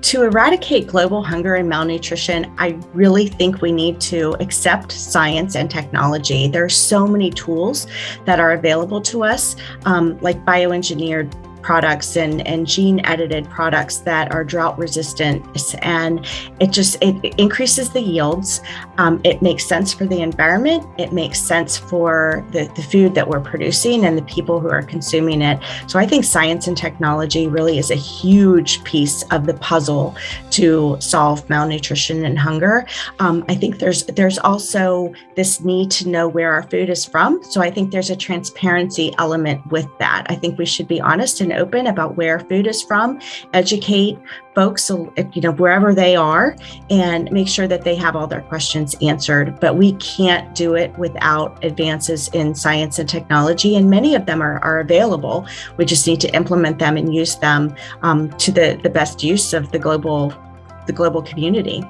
to eradicate global hunger and malnutrition, I really think we need to accept science and technology. There are so many tools that are available to us, um, like bioengineered products and, and gene edited products that are drought resistant. And it just it increases the yields. Um, it makes sense for the environment. It makes sense for the, the food that we're producing and the people who are consuming it. So i think science and technology really is a huge piece of the puzzle to solve malnutrition and hunger. Um, i think there's there's also this need to know where our food is from. So i think there's a transparency element with that. I think we should be honest and and open about where food is from, educate folks, you know, wherever they are, and make sure that they have all their questions answered. But we can't do it without advances in science and technology, and many of them are, are available. We just need to implement them and use them um, to the, the best use of the global the global community.